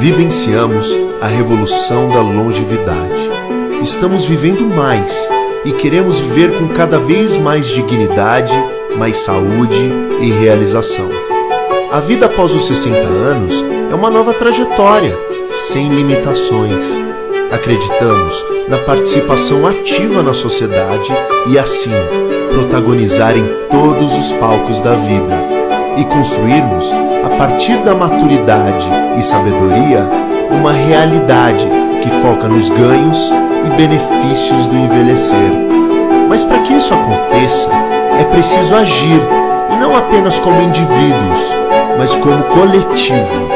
Vivenciamos a revolução da longevidade. Estamos vivendo mais e queremos viver com cada vez mais dignidade, mais saúde e realização. A vida após os 60 anos é uma nova trajetória, sem limitações. Acreditamos na participação ativa na sociedade e, assim, protagonizar em todos os palcos da vida e construirmos, a partir da maturidade e sabedoria, uma realidade que foca nos ganhos e benefícios do envelhecer. Mas para que isso aconteça, é preciso agir, e não apenas como indivíduos, mas como coletivo.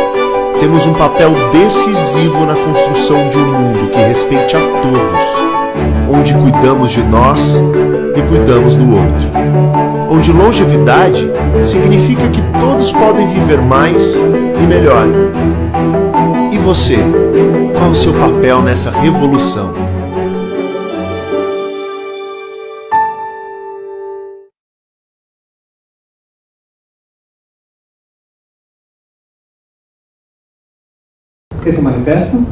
Temos um papel decisivo na construção de um mundo que respeite a todos, onde cuidamos de nós e cuidamos do outro. Onde longevidade significa que todos podem viver mais e melhor. E você? Qual o seu papel nessa revolução? esse manifesto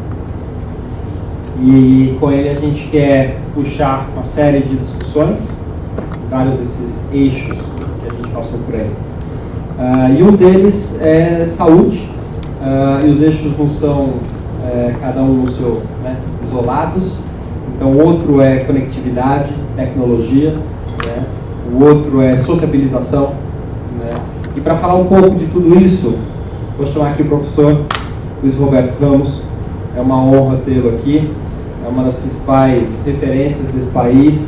e com ele a gente quer puxar uma série de discussões, vários desses eixos que a gente passou por aí. Uh, e um deles é saúde, uh, e os eixos não são uh, cada um no seu, né, isolados. Então, outro é conectividade, tecnologia, né, o outro é sociabilização. Né, e para falar um pouco de tudo isso, vou chamar aqui o professor Luiz Roberto Ramos. É uma honra tê-lo aqui. É uma das principais referências desse país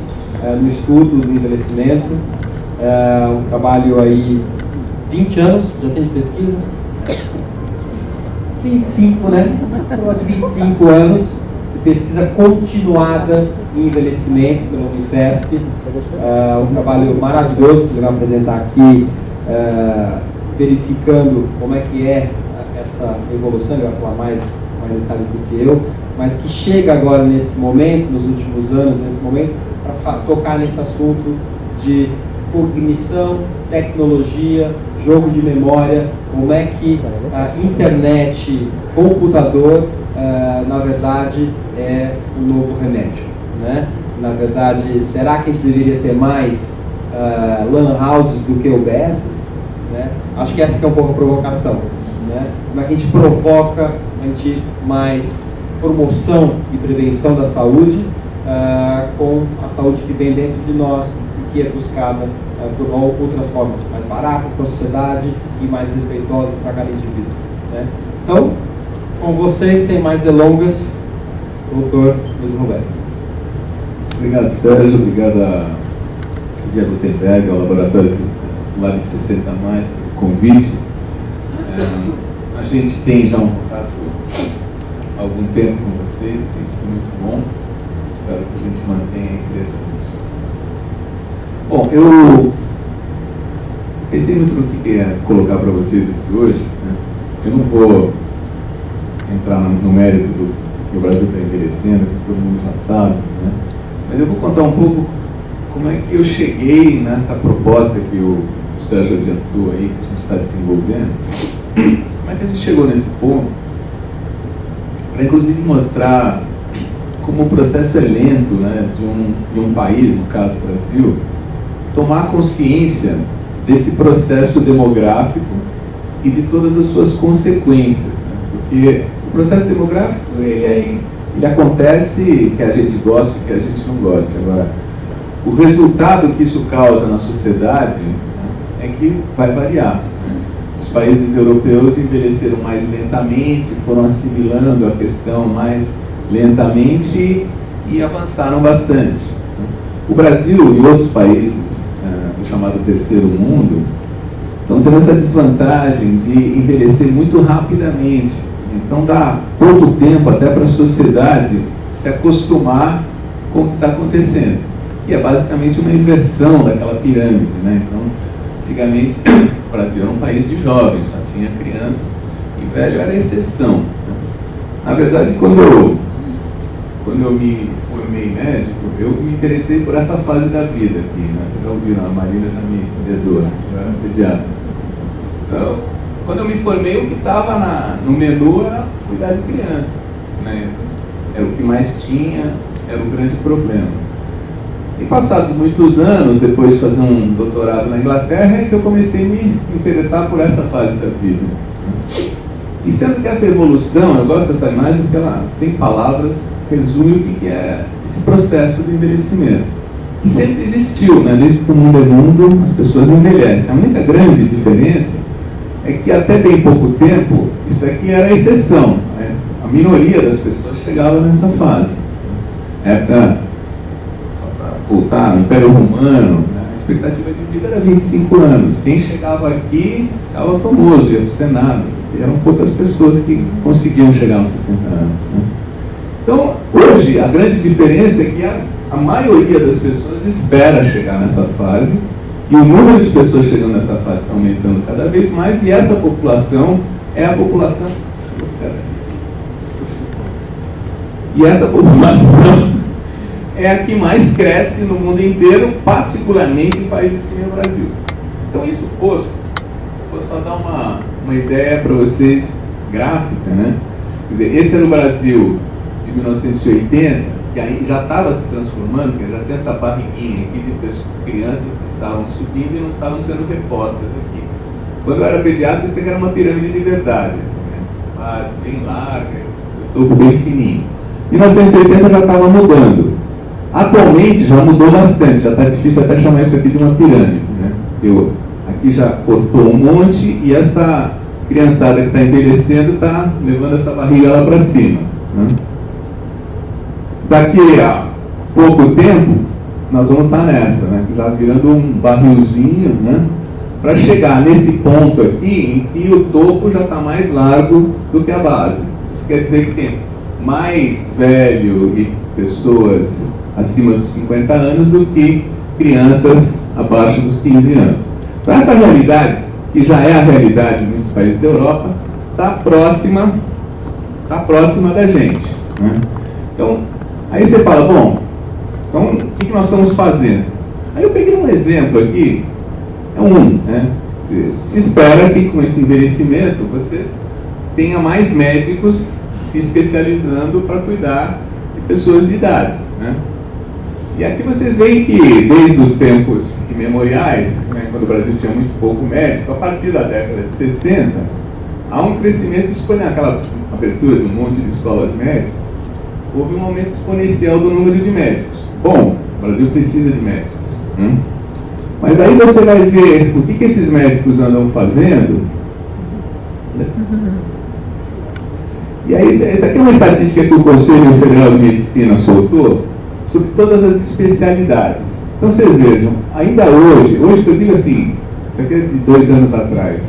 no estudo do envelhecimento. É um trabalho aí 20 anos, já tem de pesquisa? 25, né? 25 anos de pesquisa continuada em envelhecimento pelo Unifesp. É um trabalho maravilhoso que ele vai apresentar aqui, é, verificando como é que é essa evolução, ele vai falar mais, mais detalhes do que eu, mas que chega agora nesse momento, nos últimos anos, nesse momento, para tocar nesse assunto de cognição, tecnologia, jogo de memória, como é que a internet, computador, uh, na verdade, é o novo remédio. Né? Na verdade, será que a gente deveria ter mais uh, LAN houses do que OBS? Né? Acho que essa que é um pouco a provocação. Né? Como é que a gente provoca a gente mais promoção e prevenção da saúde uh, com a saúde que vem dentro de nós e que é buscada uh, por outras formas mais baratas para a sociedade e mais respeitosas para cada indivíduo. Né? Então, com vocês, sem mais delongas, doutor Luiz Roberto. Obrigado, Sérgio. Obrigado a Dia Gutenberg, ao Laboratório Lab 60 Mais, pelo convite. É, a gente tem já um contato algum tempo com vocês, tem sido muito bom. Espero que a gente mantenha e cresça nisso. Bom, eu pensei muito no que ia colocar para vocês aqui hoje. Né? Eu não vou entrar no mérito do que o Brasil está envelhecendo, que todo mundo já sabe, né? mas eu vou contar um pouco como é que eu cheguei nessa proposta que o Sérgio adiantou aí, que a gente está desenvolvendo. Como é que a gente chegou nesse ponto? Para inclusive mostrar como o processo é lento né, de, um, de um país, no caso Brasil, tomar consciência desse processo demográfico e de todas as suas consequências. Né? Porque o processo demográfico ele, é, ele acontece que a gente gosta e que a gente não gosta. Agora, o resultado que isso causa na sociedade né, é que vai variar países europeus envelheceram mais lentamente, foram assimilando a questão mais lentamente e avançaram bastante. O Brasil e outros países uh, do chamado terceiro mundo estão tendo essa desvantagem de envelhecer muito rapidamente. Então dá pouco tempo até para a sociedade se acostumar com o que está acontecendo, que é basicamente uma inversão daquela pirâmide. Né? Então, Antigamente, o Brasil era um país de jovens, só tinha criança e velho era exceção. Na verdade, quando eu, quando eu me formei médico, eu me interessei por essa fase da vida aqui. Né? Vocês já ouviram, a Marina já me dedou, eu era pediatra. Então, quando eu me formei, o que estava no menu era cuidar de criança. Né? Era o que mais tinha, era o grande problema. E passados muitos anos, depois de fazer um doutorado na Inglaterra, é que eu comecei a me interessar por essa fase da vida. E sendo que essa evolução, eu gosto dessa imagem porque ela, sem palavras, resume o que é esse processo de envelhecimento. Que sempre existiu, né? desde que o mundo é mundo, as pessoas envelhecem. A única grande diferença é que até bem pouco tempo, isso aqui era a exceção. Né? A minoria das pessoas chegava nessa fase. Só para voltar, no Império Romano, né? a expectativa de vida era 25 anos. Quem chegava aqui ficava famoso, ia para o Senado. E eram poucas pessoas que conseguiam chegar aos 60 anos. Né? Então, hoje, a grande diferença é que a, a maioria das pessoas espera chegar nessa fase e o número de pessoas chegando nessa fase está aumentando cada vez mais, e essa população é a população. E essa população é a que mais cresce no mundo inteiro, particularmente em países que nem o Brasil. Então, isso posto, vou só dar uma, uma ideia para vocês gráfica, né? Quer dizer, esse era o Brasil de 1980, que aí já estava se transformando, porque já tinha essa barriguinha aqui de crianças que estavam subindo e não estavam sendo repostas aqui. Quando eu era pediatra, isso aqui era uma pirâmide de verdades, né? mas bem larga, o topo bem fininho. Em 1980 já estava mudando. Atualmente já mudou bastante, já está difícil até chamar isso aqui de uma pirâmide. Né? Eu, aqui já cortou um monte e essa criançada que está envelhecendo está levando essa barriga lá para cima. Né? daqui a pouco tempo, nós vamos estar nessa, né? já virando um barrilzinho, né? para chegar nesse ponto aqui em que o topo já está mais largo do que a base. Isso quer dizer que tem mais velho e pessoas acima dos 50 anos do que crianças abaixo dos 15 anos. Então, essa realidade, que já é a realidade em muitos países da Europa, está próxima, tá próxima da gente. Né? Então, Aí você fala, bom, então o que, nós estamos fazendo? Aí eu peguei um exemplo aqui, é um, né? Se espera que com esse envelhecimento você tenha mais médicos se especializando para cuidar de pessoas de idade. Né? E aqui vocês veem que desde os tempos imemoriais, né, quando o Brasil tinha muito pouco médico, a partir da década de 60, há um crescimento exponencial, aquela abertura de um monte de escolas médicas, houve um aumento exponencial do número de médicos. Bom, o Brasil precisa de médicos. Hum? Mas aí você vai ver o que, que esses médicos andam fazendo. E aí, essa aqui é uma estatística que o Conselho Federal de Medicina soltou sobre todas as especialidades. Então vocês vejam, ainda hoje, hoje que eu digo assim, isso aqui é de dois anos atrás,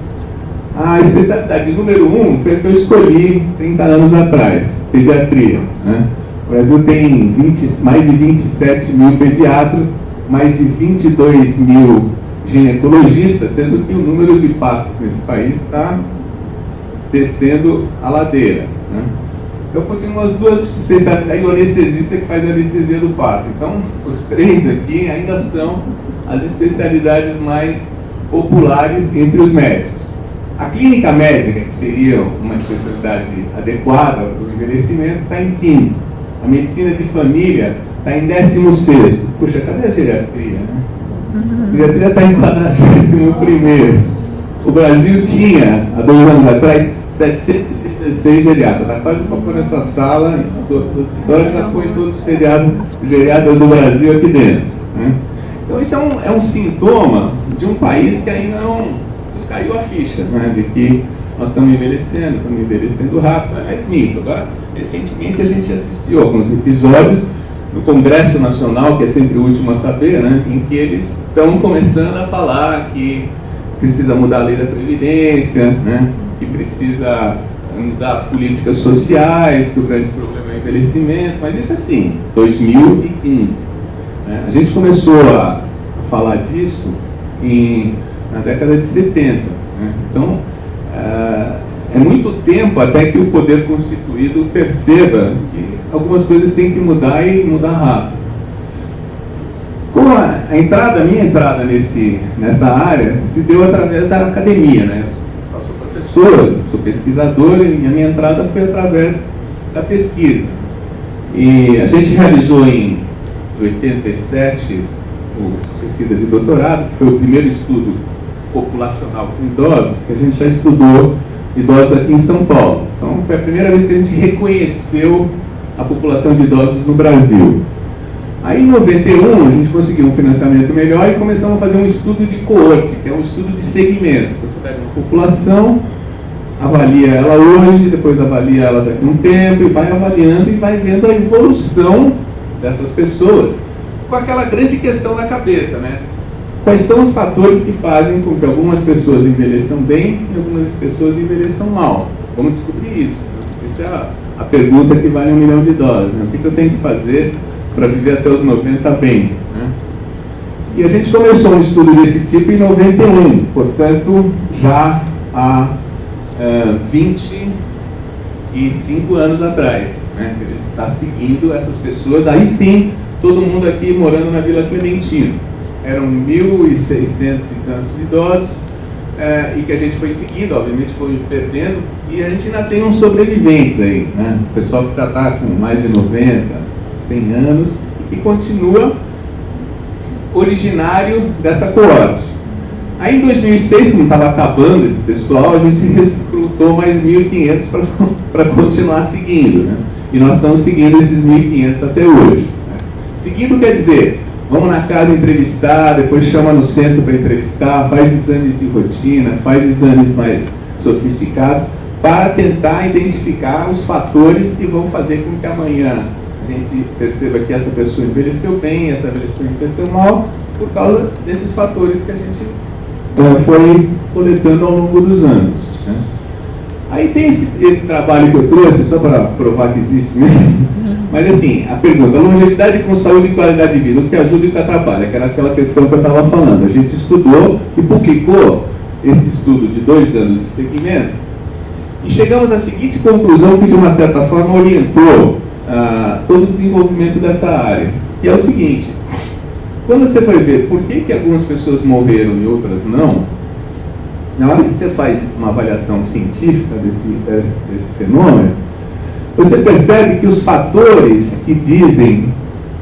a especialidade número um foi a que eu escolhi 30 anos atrás, pediatria. Né? O Brasil tem 20, mais de 27 mil pediatras, mais de 22 mil ginecologistas, sendo que o número de partos nesse país está descendo a ladeira. Né? Então continuam as duas especialidades, aí o anestesista que faz a anestesia do parto. Então os três aqui ainda são as especialidades mais populares entre os médicos. A clínica médica, que seria uma especialidade adequada para o envelhecimento, está em quinto. A medicina de família está em décimo sexto. Puxa, cadê a geriatria? Né? A geriatria está em quadragésimo primeiro. O Brasil tinha, há dois anos atrás, 716 geriatras. Quase para pôr nessa sala, agora já põe todos os feriados, geriatras do Brasil aqui dentro. Né? Então isso é um, é um sintoma de um país que ainda não caiu a ficha né, de que nós estamos envelhecendo, estamos envelhecendo rápido, é mito. Agora, recentemente a gente assistiu alguns episódios no Congresso Nacional, que é sempre o último a saber, né, em que eles estão começando a falar que precisa mudar a lei da Previdência, né, que precisa mudar as políticas sociais, que o grande problema é o envelhecimento, mas isso é assim, 2015. Né. A gente começou a falar disso em na década de 70. Né? Então, uh, é muito tempo até que o poder constituído perceba que algumas coisas têm que mudar e mudar rápido. Com a, a entrada, a minha entrada nesse, nessa área, se deu através da academia, né? Professor, sou pesquisador e a minha entrada foi através da pesquisa. E a gente realizou em 87 a pesquisa de doutorado, que foi o primeiro estudo populacional com idosos, que a gente já estudou idosos aqui em São Paulo. Então foi a primeira vez que a gente reconheceu a população de idosos no Brasil. Aí em 91 a gente conseguiu um financiamento melhor e começamos a fazer um estudo de coorte, que é um estudo de segmento. Você pega uma população, avalia ela hoje, depois avalia ela daqui a um tempo e vai avaliando e vai vendo a evolução dessas pessoas com aquela grande questão na cabeça, né? Quais são os fatores que fazem com que algumas pessoas envelheçam bem e algumas pessoas envelheçam mal? Vamos descobrir isso. Essa é a, pergunta que vale um milhão de dólares. Né? O que eu tenho que fazer para viver até os 90 bem? Né? E a gente começou um estudo desse tipo em 91, portanto, já há uh, 25 anos atrás, né, a gente está seguindo essas pessoas, aí sim, todo mundo aqui morando na Vila Clementino. Eram 1.600 e tantos idosos, é, e que a gente foi seguindo, obviamente foi perdendo, e a gente ainda tem uns sobreviventes aí, né? O pessoal que já está com mais de 90, 100 anos, e que continua originário dessa coorte. Aí em 2006, quando estava acabando esse pessoal, a gente recrutou mais 1.500 para continuar seguindo. Né? E nós estamos seguindo esses 1.500 até hoje. Né? Seguindo quer dizer, vamos na casa entrevistar, depois chama no centro para entrevistar, faz exames de rotina, faz exames mais sofisticados, para tentar identificar os fatores que vão fazer com que amanhã a gente perceba que essa pessoa envelheceu bem, essa pessoa envelheceu mal, por causa desses fatores que a gente uh, foi coletando ao longo dos anos. Né? Aí tem esse, esse, trabalho que eu trouxe, só para provar que existe mesmo. Mas assim, a pergunta, longevidade com saúde e qualidade de vida, o que ajuda e o que atrapalha, que era aquela questão que eu estava falando. A gente estudou e publicou esse estudo de dois anos de segmento e chegamos à seguinte conclusão que de uma certa forma orientou ah, todo o desenvolvimento dessa área. E é o seguinte, quando você vai ver por que, que algumas pessoas morreram e outras não, na hora que você faz uma avaliação científica desse, é, desse fenômeno, você percebe que os fatores que dizem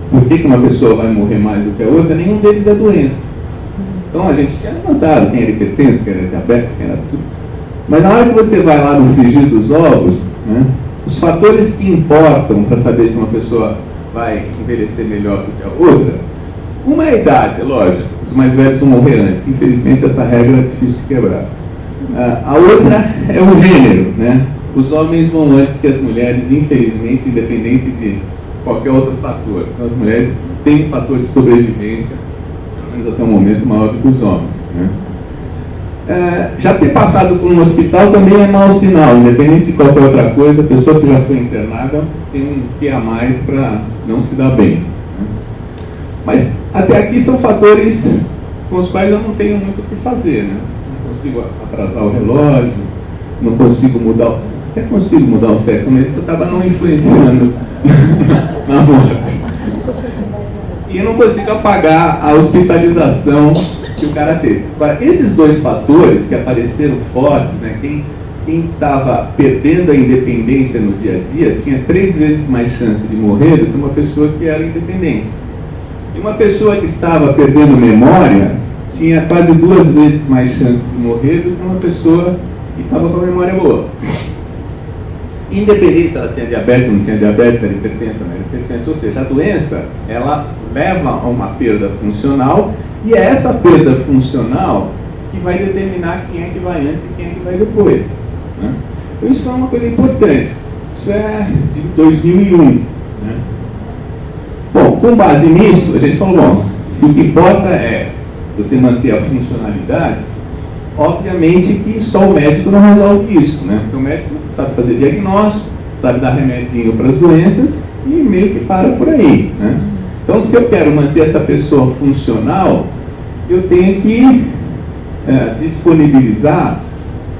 por que, que uma pessoa vai morrer mais do que a outra, nenhum deles é doença. Então a gente tinha levantado quem era hipertenso, quem era diabético, quem era tudo. Mas na hora que você vai lá no frigir dos ovos, né, os fatores que importam para saber se uma pessoa vai envelhecer melhor do que a outra uma é a idade, é lógico, os mais velhos vão morrer antes. Infelizmente, essa regra é difícil de quebrar. Uh, a outra é o gênero, né? Os homens vão antes que as mulheres, infelizmente, independente de qualquer outro fator. Então, as mulheres têm um fator de sobrevivência, pelo menos até o momento, maior do que os homens. Né? Uh, já ter passado por um hospital também é mau sinal, independente de qualquer outra coisa, a pessoa que já foi internada tem um que a mais para não se dar bem. Mas até aqui são fatores com os quais eu não tenho muito o que fazer. Né? Não consigo atrasar o relógio, não consigo mudar. Até consigo mudar o sexo, mas isso acaba não influenciando na morte. E eu não consigo apagar a hospitalização que o cara teve. Agora, esses dois fatores que apareceram fortes, né, quem, quem estava perdendo a independência no dia a dia tinha três vezes mais chance de morrer do que uma pessoa que era independente. E uma pessoa que estava perdendo memória tinha quase duas vezes mais chance de morrer do que uma pessoa que estava com a memória boa. Independente se ela tinha diabetes ou não tinha diabetes, era hipertensa, não era hipertensa. Ou seja, a doença, ela leva a uma perda funcional e é essa perda funcional que vai determinar quem é que vai antes e quem é que vai depois. Né? Então isso é uma coisa importante. Isso é de 2001. Né? Bom, com base nisso, a gente falou, bom, se o que importa é você manter a funcionalidade, obviamente que só o médico não resolve isso, né? Porque o médico sabe fazer diagnóstico, sabe dar remedinho para as doenças e meio que para por aí, né? Então, se eu quero manter essa pessoa funcional, eu tenho que é, disponibilizar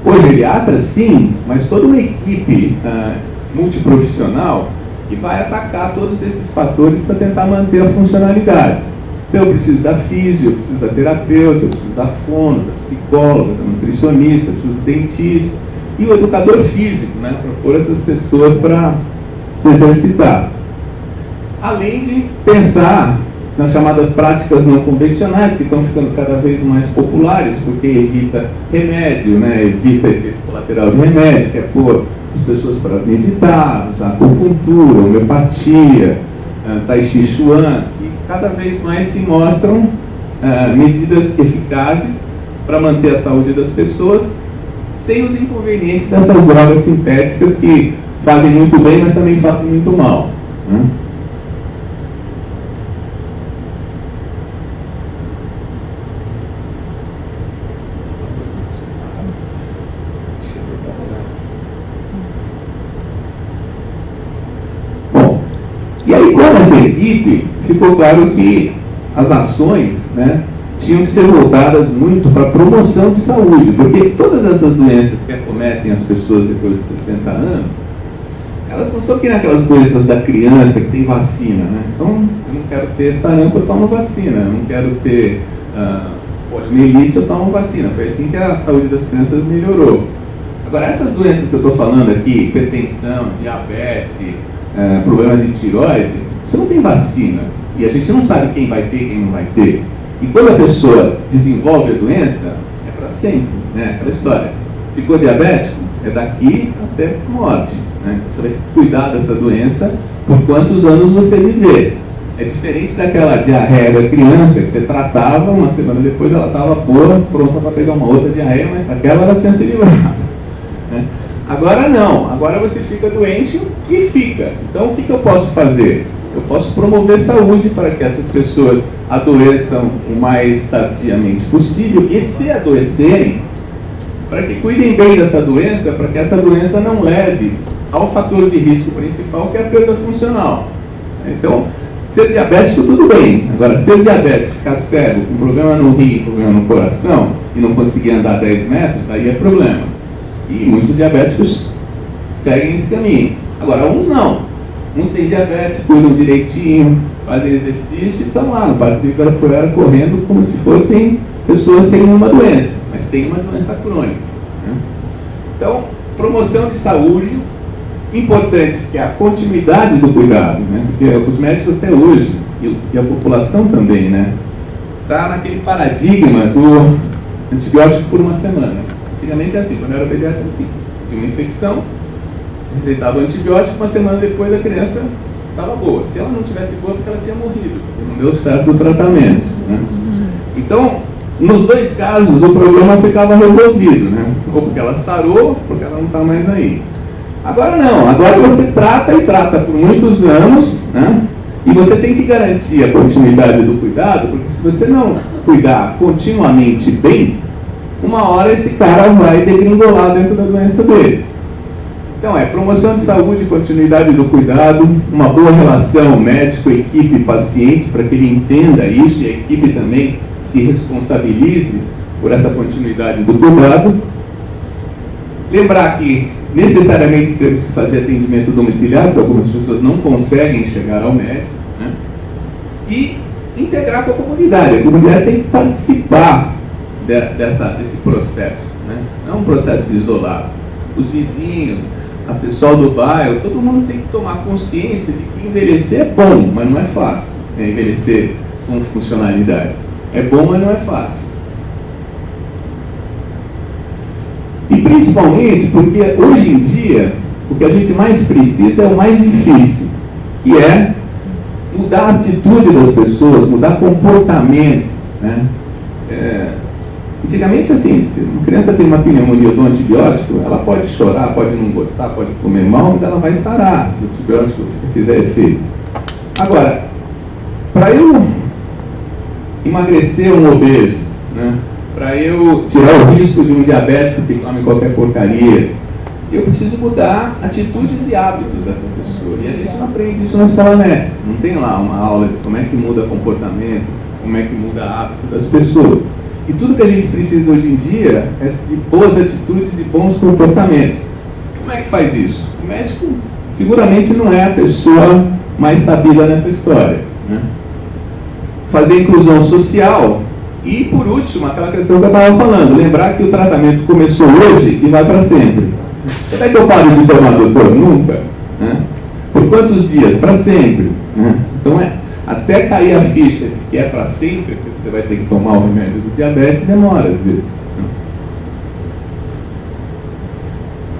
o geriatra, sim, mas toda uma equipe é, multiprofissional e vai atacar todos esses fatores para tentar manter a funcionalidade. Então eu preciso da física, eu preciso da terapeuta, eu preciso da fono, da psicóloga, da nutricionista, eu preciso do dentista. e o educador físico, né, para pôr essas pessoas para se exercitar. Além de pensar nas chamadas práticas não convencionais, que estão ficando cada vez mais populares, porque evita remédio, né, evita efeito colateral de remédio, que é pôr as pessoas para meditar, usar acupuntura, homeopatia, uh, tai chi chuan, que cada vez mais se mostram uh, medidas eficazes para manter a saúde das pessoas, sem os inconvenientes dessas drogas sintéticas que fazem muito bem, mas também fazem muito mal. Né? Bom, e aí com essa equipe, ficou claro que as ações né, tinham que ser voltadas muito para a promoção de saúde, porque todas essas doenças que acometem as pessoas depois de 60 anos, elas não são que aquelas doenças da criança que tem vacina, né? Então, eu não quero ter sarampo, eu tomo vacina. Eu não quero ter uh, poliomielite, eu tomo vacina. Foi assim que a saúde das crianças melhorou. Agora, essas doenças que eu estou falando aqui, hipertensão, diabetes, uh, problema de tiroide, não tem vacina. E a gente não sabe quem vai ter e quem não vai ter. E quando a pessoa desenvolve a doença, é para sempre, né? Aquela história. Ficou diabético? É daqui até morte. Né? Você vai cuidar dessa doença por quantos anos você viver. É diferente daquela diarreia da criança que você tratava, uma semana depois ela estava boa, pronta para pegar uma outra diarreia, mas aquela ela tinha se livrado. Né? Agora não, agora você fica doente e fica. Então o que, que eu posso fazer? Eu posso promover saúde para que essas pessoas adoeçam o mais tardiamente possível e se adoecerem, para que cuidem bem dessa doença, para que essa doença não leve ao fator de risco principal, que é a perda funcional. Então, ser diabético, tudo bem. Agora, ser diabético, ficar cego, com problema no rim, problema no coração, e não conseguir andar 10 metros, aí é problema. E muitos diabéticos seguem esse caminho. Agora, uns não. Uns têm diabetes, cuidam direitinho, fazem exercício e estão lá no Parque Ibirapuera correndo como se fossem pessoas sem nenhuma doença, mas tem uma doença crônica. Né? Então, promoção de saúde, importante que é a continuidade do cuidado, né? porque os médicos até hoje, e a população também, né? Está naquele paradigma do antibiótico por uma semana. Antigamente é assim, quando eu era pediatra assim, tinha uma infecção, receitava o antibiótico, uma semana depois a criança estava boa. Se ela não tivesse boa, porque ela tinha morrido, não deu certo o tratamento. Né? Então, nos dois casos, o problema ficava resolvido, né? ou porque ela sarou, ou porque ela não está mais aí. Agora não, agora você trata e trata por muitos anos, né? E você tem que garantir a continuidade do cuidado, porque se você não cuidar continuamente bem, uma hora esse cara vai degringolar dentro da doença dele. Então é promoção de saúde, continuidade do cuidado, uma boa relação médico, equipe, paciente, para que ele entenda isso e a equipe também se responsabilize por essa continuidade do cuidado. Lembrar que necessariamente temos que fazer atendimento domiciliar, porque algumas pessoas não conseguem chegar ao médico, né? e integrar com a comunidade. A comunidade tem que participar de, dessa, desse processo, né? não é um processo isolado. Os vizinhos, a pessoal do bairro, todo mundo tem que tomar consciência de que envelhecer é bom, mas não é fácil. Né? Envelhecer com funcionalidade. É bom, mas não é fácil. E principalmente porque hoje em dia o que a gente mais precisa é o mais difícil, que é mudar a atitude das pessoas, mudar comportamento. Né? É, antigamente, assim, se uma criança tem uma pneumonia do antibiótico, ela pode chorar, pode não gostar, pode comer mal, mas ela vai sarar se o antibiótico fizer efeito. Agora, para eu emagrecer um obeso, né? para eu tirar o risco de um diabético que come qualquer porcaria, eu preciso mudar atitudes e hábitos dessa pessoa. E a gente não aprende isso na escola médica. Não tem lá uma aula de como é que muda comportamento, como é que muda hábito das pessoas. E tudo que a gente precisa hoje em dia é de boas atitudes e bons comportamentos. Como é que faz isso? O médico seguramente não é a pessoa mais sabida nessa história. Né? Fazer inclusão social e, por último, aquela questão que eu estava falando, lembrar que o tratamento começou hoje e vai para sempre. Será que eu paro de tomar doutor? Nunca. Né? Por quantos dias? Para sempre. Né? Então, é, até cair a ficha que é para sempre, você vai ter que tomar o remédio do diabetes, demora às vezes.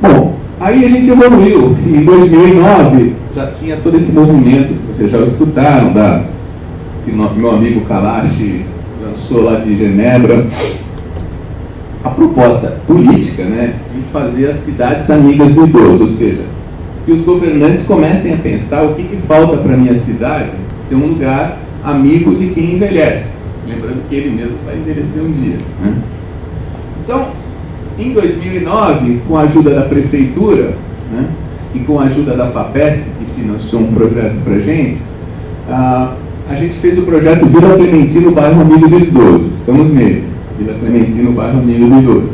Bom, aí a gente evoluiu. Em 2009 já tinha todo esse movimento vocês já escutaram, da, que meu amigo Kalash lançou lá de Genebra, a proposta política né, de fazer as cidades amigas do idoso, ou seja, que os governantes comecem a pensar o que, que falta para a minha cidade ser um lugar amigo de quem envelhece. Lembrando que ele mesmo vai envelhecer um dia. Né? Então, em 2009, com a ajuda da prefeitura né, e com a ajuda da FAPESP, que financiou um projeto para a gente, a gente fez o projeto Vila Clementino, bairro Amigo do Idoso. Estamos nele. Vila Clementino, bairro Amigo do Idoso.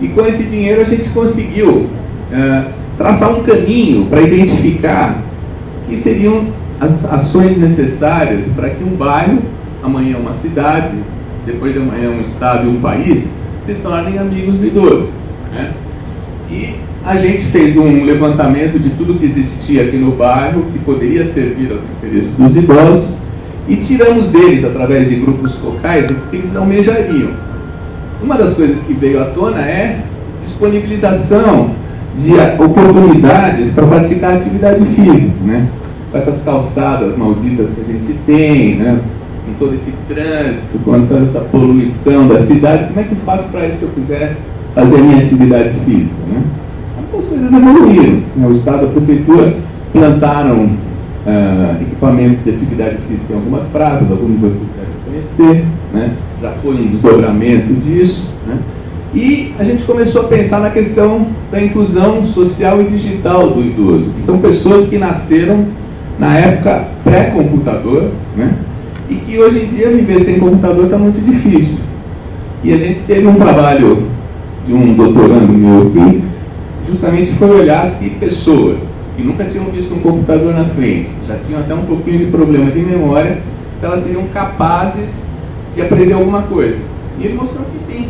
E com esse dinheiro a gente conseguiu uh, traçar um caminho para identificar que seriam as ações necessárias para que um bairro, amanhã uma cidade, depois de amanhã um estado e um país, se tornem amigos idoso. Né? E a gente fez um levantamento de tudo que existia aqui no bairro, que poderia servir aos interesses dos idosos, e tiramos deles, através de grupos focais, o que eles almejariam. Uma das coisas que veio à tona é disponibilização de oportunidades para praticar atividade física. Né? com essas calçadas malditas que a gente tem, né? Com todo esse trânsito, com toda essa poluição da cidade, como é que eu faço para isso se eu quiser fazer minha atividade física? Né? As coisas evoluíram. Né? O Estado e a Prefeitura plantaram uh, equipamentos de atividade física em algumas praças, alguns vocês devem conhecer, né? já foi um desdobramento disso. Né? E a gente começou a pensar na questão da inclusão social e digital do idoso, que são pessoas que nasceram na época pré-computador, né? E que hoje em dia viver sem computador está muito difícil. E a gente teve um trabalho de um doutorando meu que justamente foi olhar se pessoas que nunca tinham visto um computador na frente, já tinham até um pouquinho de problema de memória, se elas seriam capazes de aprender alguma coisa. E ele mostrou que sim.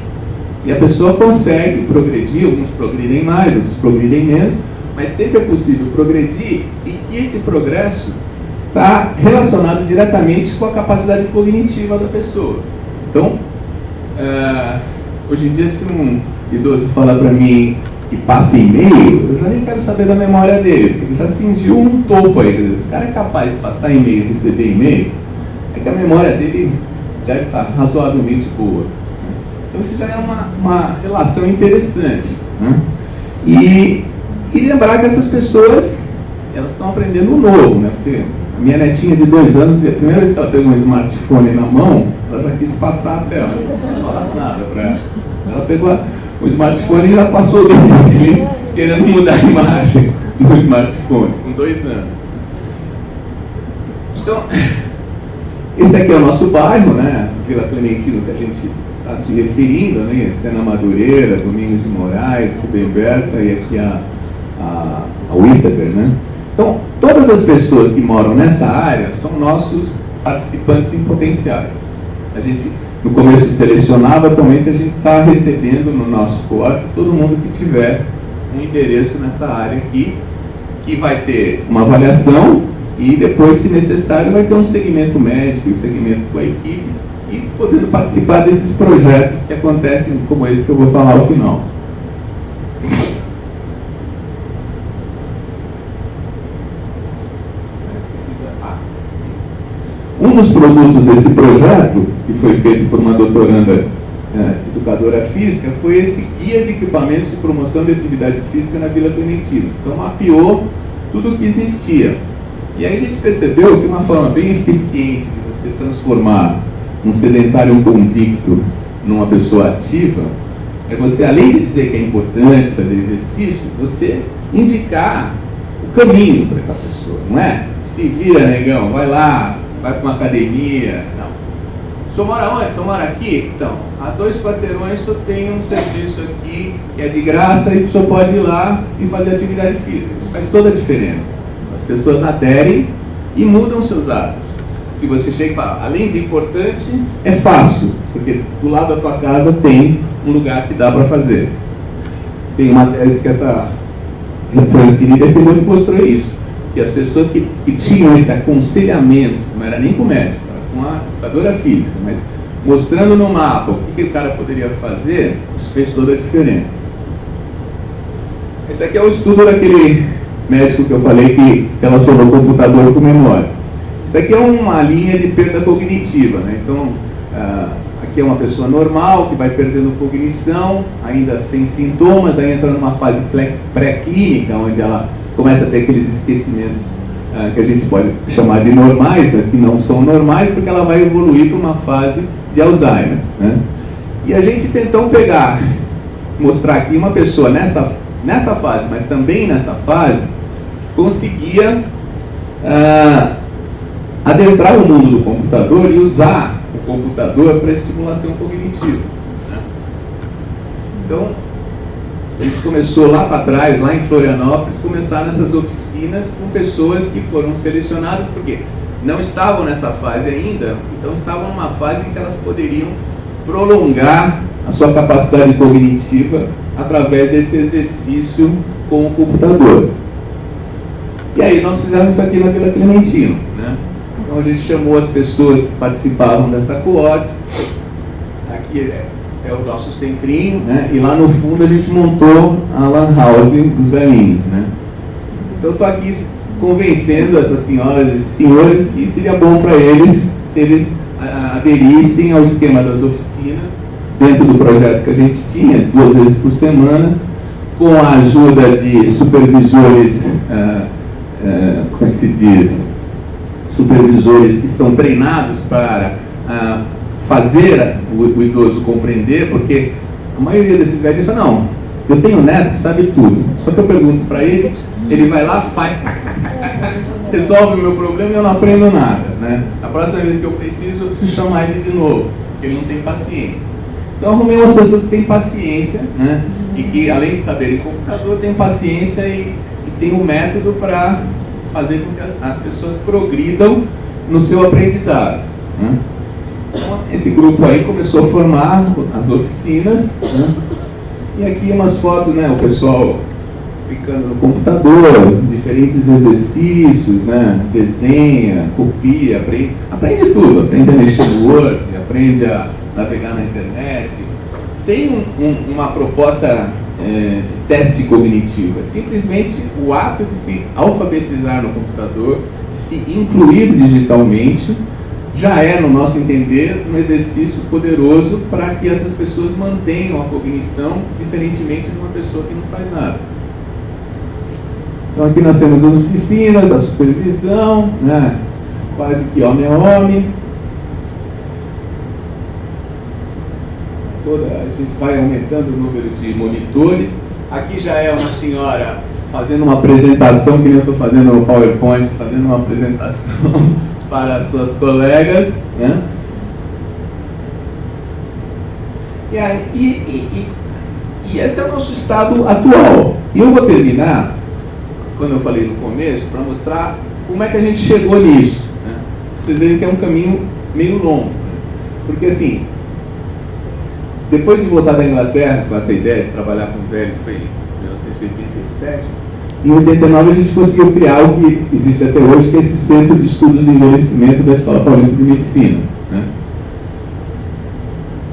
E a pessoa consegue progredir, alguns progridem mais, outros progridem menos, mas sempre é possível progredir e que esse progresso está relacionado diretamente com a capacidade cognitiva da pessoa. Então, uh, hoje em dia, se um idoso falar para mim que passa e-mail, eu já nem quero saber da memória dele, porque ele já cingiu um topo aí. Dizer, se o cara é capaz de passar e-mail e receber e-mail, é que a memória dele deve estar tá razoavelmente boa. Então, isso já é uma, uma relação interessante. Né? E e lembrar que essas pessoas, elas estão aprendendo o novo, né? Porque minha netinha de dois anos, a primeira vez que ela pegou um smartphone na mão, ela já quis passar a tela. Não falava nada para ela. Ela pegou o smartphone e já passou o dedo querendo mudar a imagem do smartphone, com dois anos. Então, esse aqui é o nosso bairro, né? Vila Clementino, que a gente está se referindo, né? Sena Madureira, Domingos de Moraes, Rubem Berta e aqui a a, a Whittaker, né? Então, todas as pessoas que moram nessa área são nossos participantes em potenciais. A gente, no começo, selecionava, atualmente a gente está recebendo no nosso corte todo mundo que tiver um endereço nessa área aqui, que vai ter uma avaliação e depois, se necessário, vai ter um segmento médico e segmento com a equipe e podendo participar desses projetos que acontecem como esse que eu vou falar ao final. Um dos produtos desse projeto, que foi feito por uma doutoranda é, educadora física, foi esse guia de equipamentos de promoção de atividade física na Vila Clementina. Então mapeou tudo o que existia. E aí a gente percebeu que uma forma bem eficiente de você transformar um sedentário convicto numa pessoa ativa é você, além de dizer que é importante fazer exercício, você indicar o caminho para essa pessoa, não é? Se vira, negão, vai lá, vai para uma academia. Não. O senhor mora onde? O senhor mora aqui? Então, há dois quarteirões só tem um serviço aqui que é de graça e o senhor pode ir lá e fazer atividade física. Isso faz toda a diferença. As pessoas aderem e mudam seus hábitos. Se você chega e fala, além de importante, é fácil, porque do lado da tua casa tem um lugar que dá para fazer. Tem uma tese que essa Francine defendeu e mostrou isso. Que as pessoas que, que tinham esse aconselhamento, não era nem com o médico, era com a educadora física, mas mostrando no mapa o que, que o cara poderia fazer, isso fez toda a diferença. Esse aqui é o estudo daquele médico que eu falei que relacionou o computador com memória. Isso aqui é uma linha de perda cognitiva, né? Então, uh, aqui é uma pessoa normal que vai perdendo cognição, ainda sem sintomas, aí entra numa fase pré-clínica, onde ela começa a ter aqueles esquecimentos uh, que a gente pode chamar de normais, mas que não são normais, porque ela vai evoluir para uma fase de Alzheimer. Né? E a gente tentou pegar, mostrar aqui uma pessoa nessa, nessa fase, mas também nessa fase, conseguia uh, adentrar o mundo do computador e usar o computador para estimulação cognitiva. Né? Então, a gente começou lá para trás, lá em Florianópolis, começar nessas oficinas com pessoas que foram selecionadas, porque não estavam nessa fase ainda, então estavam numa fase em que elas poderiam prolongar a sua capacidade cognitiva através desse exercício com o computador. E aí nós fizemos isso aqui na Vila Clementino. Né? Então a gente chamou as pessoas que participavam dessa coorte. Aqui é, é o nosso centrinho, né? e lá no fundo a gente montou a Lan House dos velhinhos. Né? Então estou aqui convencendo essas senhoras e senhores que seria bom para eles se eles aderissem ao esquema das oficinas dentro do projeto que a gente tinha, duas vezes por semana, com a ajuda de supervisores, ah, ah, como é que se diz, supervisores que estão treinados para ah, fazer o, o, idoso compreender, porque a maioria desses velhos fala, não, eu tenho neto que sabe tudo, só que eu pergunto para ele, ele vai lá, faz, resolve o meu problema e eu não aprendo nada. Né? A próxima vez que eu preciso, eu preciso chamar ele de novo, porque ele não tem paciência. Então arrumei umas pessoas que têm paciência, né? e que além de saberem computador, têm paciência e, e têm um método para fazer com que as pessoas progridam no seu aprendizado. Né? Esse grupo aí começou a formar as oficinas, né? e aqui umas fotos, né? o pessoal ficando no computador, diferentes exercícios, né? desenha, copia, aprende, aprende tudo, aprende a mexer no Word, aprende a navegar na internet, sem um, um, uma proposta é, de teste cognitivo, é simplesmente o ato de se alfabetizar no computador, de se incluir digitalmente, já é, no nosso entender, um exercício poderoso para que essas pessoas mantenham a cognição, diferentemente de uma pessoa que não faz nada. Então aqui nós temos as oficinas, a supervisão, né? quase que homem a homem. Toda, a gente vai aumentando o número de monitores. Aqui já é uma senhora fazendo uma apresentação, que nem eu estou fazendo no PowerPoint, fazendo uma apresentação para as suas colegas. Né? E, aí, e, e, e, e esse é o nosso estado atual. E eu vou terminar quando eu falei no começo, para mostrar como é que a gente chegou nisso. Né? Vocês verem que é um caminho meio longo. Né? Porque assim, depois de voltar da Inglaterra com essa ideia de trabalhar com o velho, foi em 1987, em 89 a gente conseguiu criar o que existe até hoje, que é esse Centro de Estudos de Envelhecimento da Escola Paulista de Medicina. Né?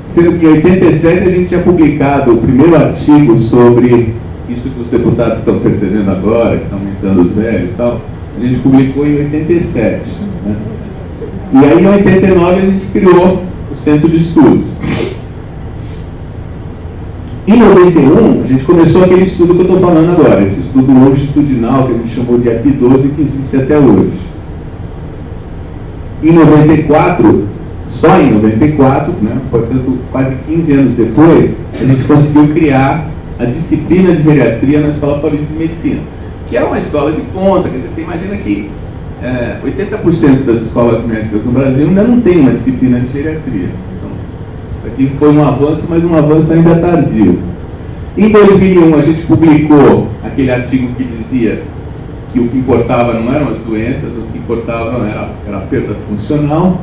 Sendo que em 87 a gente tinha publicado o primeiro artigo sobre isso que os deputados estão percebendo agora, que estão aumentando os velhos e tal, a gente publicou em 87. Né? E aí em 89 a gente criou o Centro de Estudos. Em 91, a gente começou aquele estudo que eu estou falando agora, esse estudo longitudinal que a gente chamou de AP12, que existe até hoje. Em 94, só em 94, né, portanto quase 15 anos depois, a gente conseguiu criar a disciplina de geriatria na Escola Paulista de Medicina, que é uma escola de ponta. Quer dizer, você imagina que é, 80% das escolas médicas no Brasil ainda não tem uma disciplina de geriatria. Aqui foi um avanço, mas um avanço ainda tardio. Em 2001, a gente publicou aquele artigo que dizia que o que importava não eram as doenças, o que importava era, era a perda funcional.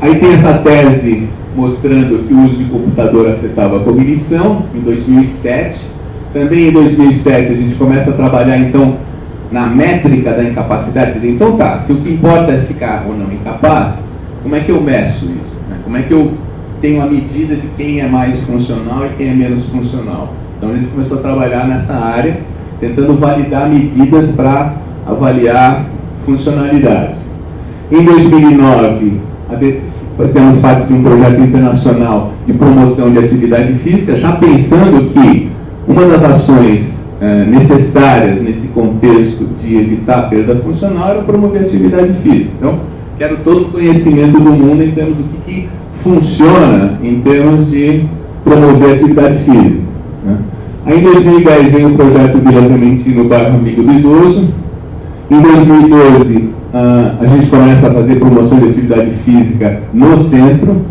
Aí tem essa tese mostrando que o uso de computador afetava a cognição, em 2007. Também em 2007 a gente começa a trabalhar então na métrica da incapacidade. Então tá, se o que importa é ficar ou não incapaz, como é que eu meço isso? Né? Como é que eu tenho a medida de quem é mais funcional e quem é menos funcional? Então a gente começou a trabalhar nessa área, tentando validar medidas para avaliar funcionalidade. Em 2009, fazemos parte de um projeto internacional de promoção de atividade física, já pensando que uma das ações eh, necessárias nesse contexto de evitar a perda funcional era promover a atividade física. Então, quero todo o conhecimento do mundo em termos do que, que funciona em termos de promover atividade física. Né? Aí, em 2010 vem o projeto Vila Clementino, bairro Amigo do Idoso. Em 2012, ah, a gente começa a fazer promoção de atividade física no centro.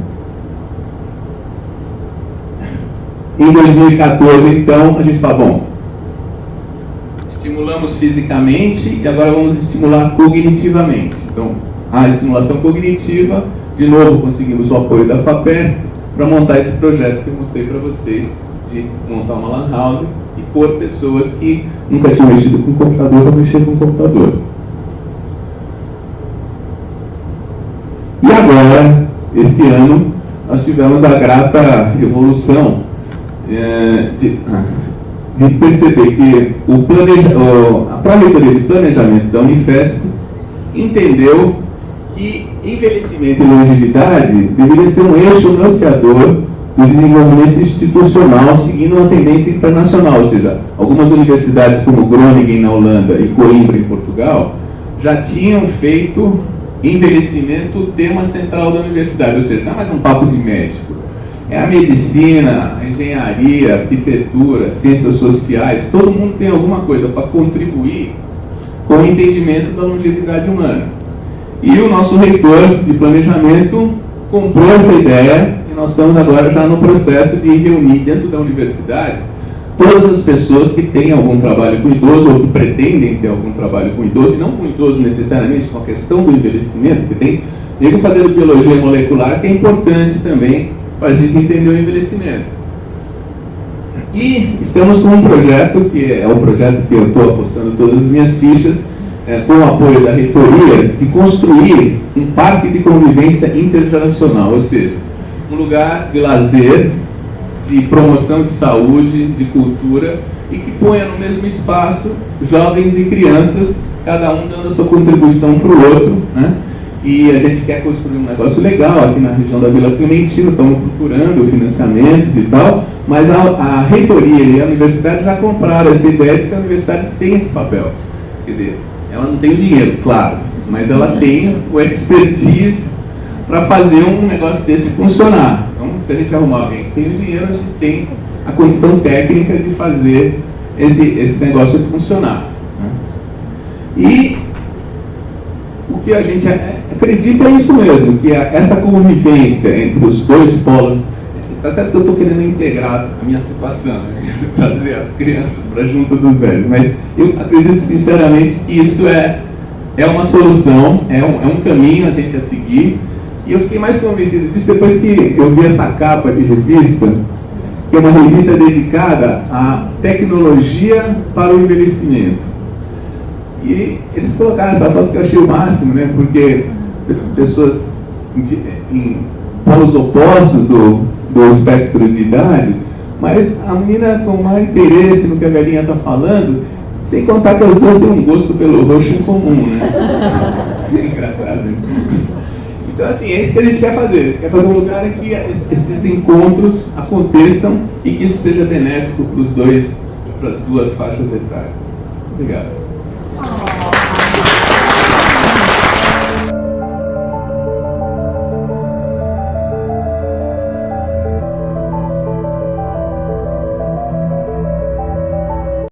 Em 2014, então, a gente fala, bom, estimulamos fisicamente e agora vamos estimular cognitivamente. Então, a estimulação cognitiva, de novo conseguimos o apoio da FAPESP para montar esse projeto que eu mostrei para vocês, de montar uma lan house e pôr pessoas que nunca tinham mexido com computador para mexer com computador. E agora, esse ano, nós tivemos a grata evolução é, de, de, perceber que o planeja, o, a de Planejamento da Unifesp entendeu que envelhecimento e longevidade deveria ser um eixo norteador do desenvolvimento institucional seguindo uma tendência internacional, ou seja, algumas universidades como Groningen na Holanda e Coimbra em Portugal já tinham feito envelhecimento o tema central da universidade, ou seja, não é mais um papo de médico. É a medicina, a engenharia, a arquitetura, ciências sociais, todo mundo tem alguma coisa para contribuir com o entendimento da longevidade humana. E o nosso reitor de planejamento comprou essa ideia e nós estamos agora já no processo de reunir dentro da universidade todas as pessoas que têm algum trabalho com idoso ou que pretendem ter algum trabalho com idoso, e não com idoso necessariamente, com a questão do envelhecimento, que tem nego fazendo biologia molecular, que é importante também para a gente entender o envelhecimento. E estamos com um projeto, que é o projeto que eu estou apostando todas as minhas fichas, é, com o apoio da reitoria, de construir um parque de convivência intergeracional, ou seja, um lugar de lazer de promoção de saúde, de cultura, e que ponha no mesmo espaço jovens e crianças, cada um dando a sua contribuição para o outro. Né? E a gente quer construir um negócio legal aqui na região da Vila Clementina, estamos procurando financiamentos e tal, mas a, a reitoria e a universidade já compraram essa ideia de que a universidade tem esse papel. Quer dizer, ela não tem o dinheiro, claro, mas ela tem o expertise para fazer um negócio desse funcionar. Então, se a gente arrumar alguém que tem o dinheiro, a gente tem a condição técnica de fazer esse, esse negócio funcionar. Né? E o que a gente acredita é isso mesmo, que essa convivência entre os dois polos. Tá certo que eu estou querendo integrar a minha situação, né? trazer as crianças para junto dos velhos, mas eu acredito sinceramente que isso é, é uma solução, é um, é um caminho a gente a seguir. E eu fiquei mais convencido disso depois que eu vi essa capa de revista, que é uma revista dedicada à tecnologia para o envelhecimento. E eles colocaram essa foto que eu achei o máximo, né? Porque pessoas em, em polos opostos do, do espectro de idade, mas a menina com mais interesse no que a velhinha está falando, sem contar que as duas têm um gosto pelo roxo em comum, né? engraçado isso. Então, assim, é isso que a gente quer fazer. Quer fazer um lugar em que esses encontros aconteçam e que isso seja benéfico para os dois, para as duas faixas etárias. Obrigado.